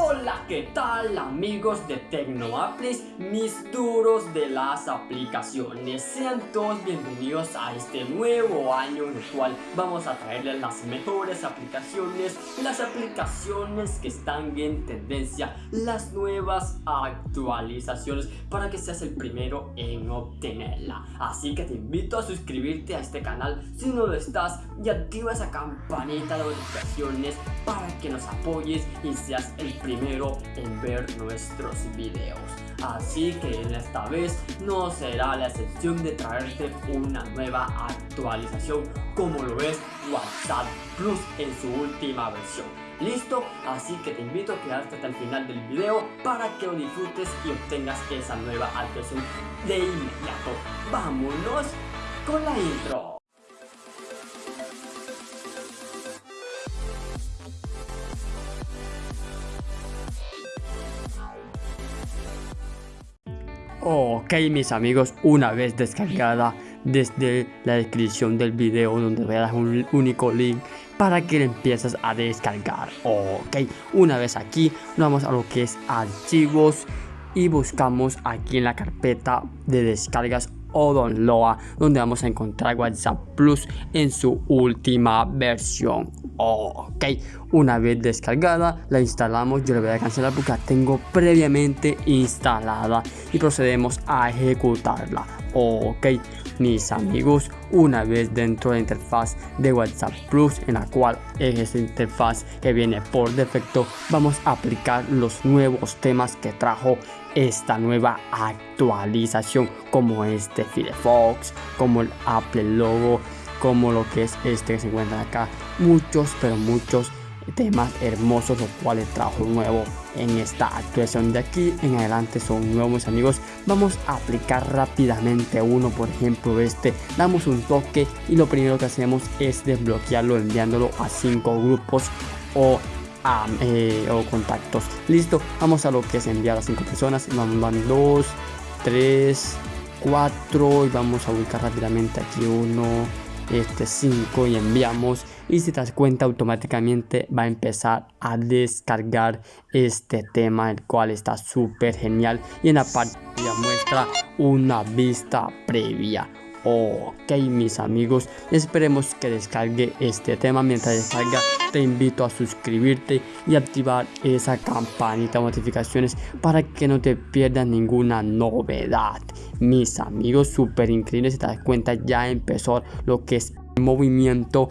Hola, ¿qué tal amigos de TecnoApples, mis duros de las aplicaciones? Sean todos bienvenidos a este nuevo año en el cual vamos a traerles las mejores aplicaciones, las aplicaciones que están en tendencia, las nuevas actualizaciones para que seas el primero en obtenerla. Así que te invito a suscribirte a este canal si no lo estás y activa esa campanita de notificaciones para que nos apoyes y seas el primero primero en ver nuestros videos. Así que en esta vez no será la excepción de traerte una nueva actualización como lo es WhatsApp Plus en su última versión. ¿Listo? Así que te invito a quedarte hasta el final del video para que lo disfrutes y obtengas esa nueva actualización de inmediato. ¡Vámonos con la intro! Ok mis amigos, una vez descargada desde la descripción del video donde dar un único link para que le empieces a descargar. Ok, una vez aquí vamos a lo que es archivos y buscamos aquí en la carpeta de descargas Odonloa donde vamos a encontrar WhatsApp Plus en su última versión. Ok, una vez descargada la instalamos, yo le voy a cancelar porque la tengo previamente instalada y procedemos a ejecutarla. Ok, mis amigos, una vez dentro de la interfaz de WhatsApp Plus en la cual es esta interfaz que viene por defecto, vamos a aplicar los nuevos temas que trajo esta nueva actualización como este Firefox, como el Apple Logo, como lo que es este que se encuentra acá. Muchos, pero muchos temas hermosos los cuales trajo nuevo en esta actuación de aquí en adelante son nuevos amigos vamos a aplicar rápidamente uno por ejemplo este damos un toque y lo primero que hacemos es desbloquearlo enviándolo a cinco grupos o eh, o contactos. Listo, vamos a lo que es enviar a 5 personas. Vamos van 2, 3, 4 y vamos a ubicar rápidamente aquí uno, este 5 y enviamos. Y si te das cuenta automáticamente va a empezar a descargar este tema el cual está súper genial y en la parte muestra una vista previa Ok mis amigos, esperemos que descargue este tema. Mientras descarga te invito a suscribirte y activar esa campanita de notificaciones para que no te pierdas ninguna novedad. Mis amigos, súper increíble, si te das cuenta ya empezó lo que es movimiento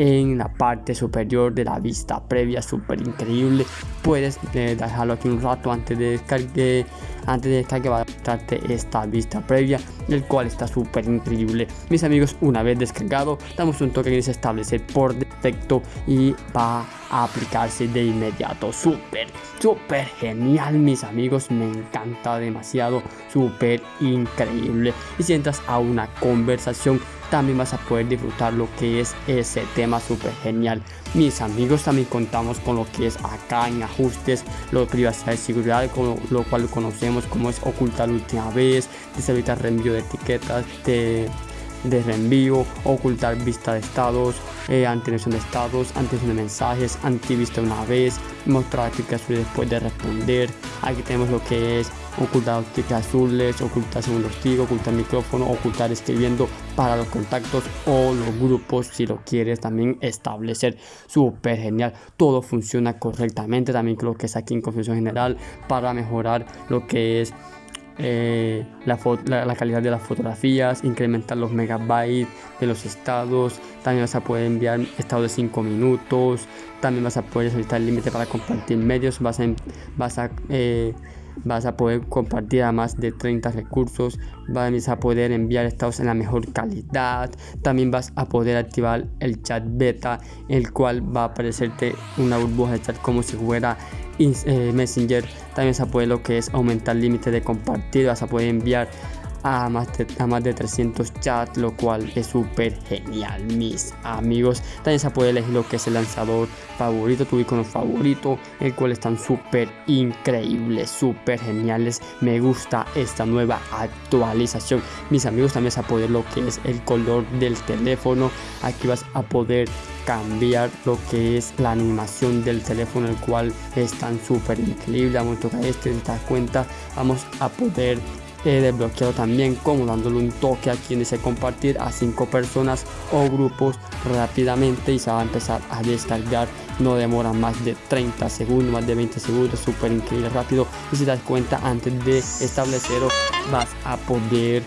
en la parte superior de la vista previa súper increíble. Puedes eh, dejarlo aquí un rato antes de descargar antes de descargar va a mostrarte esta vista previa el cual está súper increíble. Mis amigos una vez descargado damos un toque que dice establecer por defecto y va aplicarse de inmediato. Súper súper genial mis amigos. Me encanta demasiado súper increíble. Y si entras a una conversación también vas a poder disfrutar lo que es ese tema súper genial. Mis amigos también contamos con lo que es acá en ajustes, lo de privacidad y seguridad, con lo, cual conocemos como es ocultar última vez, deshabilitar reenvío de etiquetas, de de reenvío, ocultar vista de estados, eh, de estados, antes de mensajes, antivista una vez, mostrar tickets azules después de responder. Aquí tenemos lo que es ocultar tickets azules, ocultar segundos tigo, ocultar micrófono, ocultar escribiendo para los contactos o los grupos si lo quieres también establecer. Súper genial, todo funciona correctamente. También creo que es aquí en configuración general para mejorar lo que es eh, la, la, calidad de las fotografías, incrementar los megabytes de los estados, también vas a poder enviar estados de 5 minutos, también vas a poder solicitar el límite para compartir medios, vas a, vas a eh, vas a poder compartir a más de 30 recursos, vas a poder enviar estados en la mejor calidad, también vas a poder activar el chat beta, el cual va a aparecerte una burbuja de chat como si fuera eh, Messenger, también vas a poder lo que es aumentar límite de compartir, vas a poder enviar a más de, a más de 300 chats, lo cual es súper genial, mis amigos. También se puede elegir lo que es el lanzador favorito, tu icono favorito, el cual están súper increíbles, súper geniales. Me gusta esta nueva actualización. Mis amigos, también se puede lo que es el color del teléfono. Aquí vas a poder cambiar lo que es la animación del teléfono el cual es tan súper increíble vamos a tocar este te das cuenta vamos a poder eh, desbloquearlo también como dándole un toque aquí en ese compartir a cinco personas o grupos rápidamente y se va a empezar a descargar no demora más de 30 segundos más de 20 segundos súper increíble rápido. Y si te das cuenta antes de establecerlo vas a poder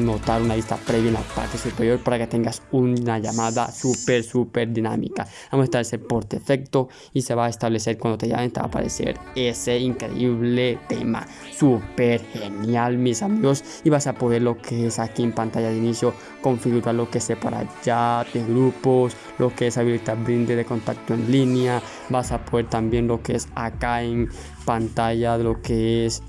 notar una lista previa en la parte superior para que tengas una llamada súper súper dinámica. Vamos a establecer por defecto y se va a establecer cuando te llamen te va a aparecer ese increíble tema. Súper genial mis amigos. Y vas a poder lo que es aquí en pantalla de inicio configurar lo que es para chat de grupos lo que es habilitar brinde de contacto en línea vas a poder también lo que es acá en pantalla lo que es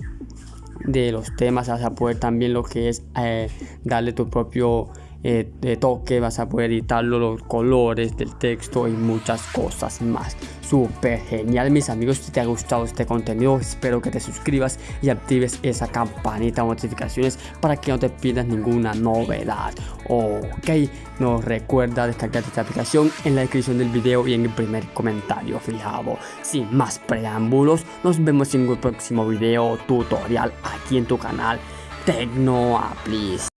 de los temas, vas a poder también lo que es eh, darle tu propio eh, toque, vas a poder editarlo, los colores del texto y muchas cosas más. Súper genial mis amigos, si te ha gustado este contenido espero que te suscribas y actives esa campanita de notificaciones para que no te pierdas ninguna novedad. Ok, nos recuerda descargar esta aplicación en la descripción del video y en el primer comentario fijado. Sin más preámbulos, nos vemos en el próximo video tutorial aquí en tu canal Tecnoaplis.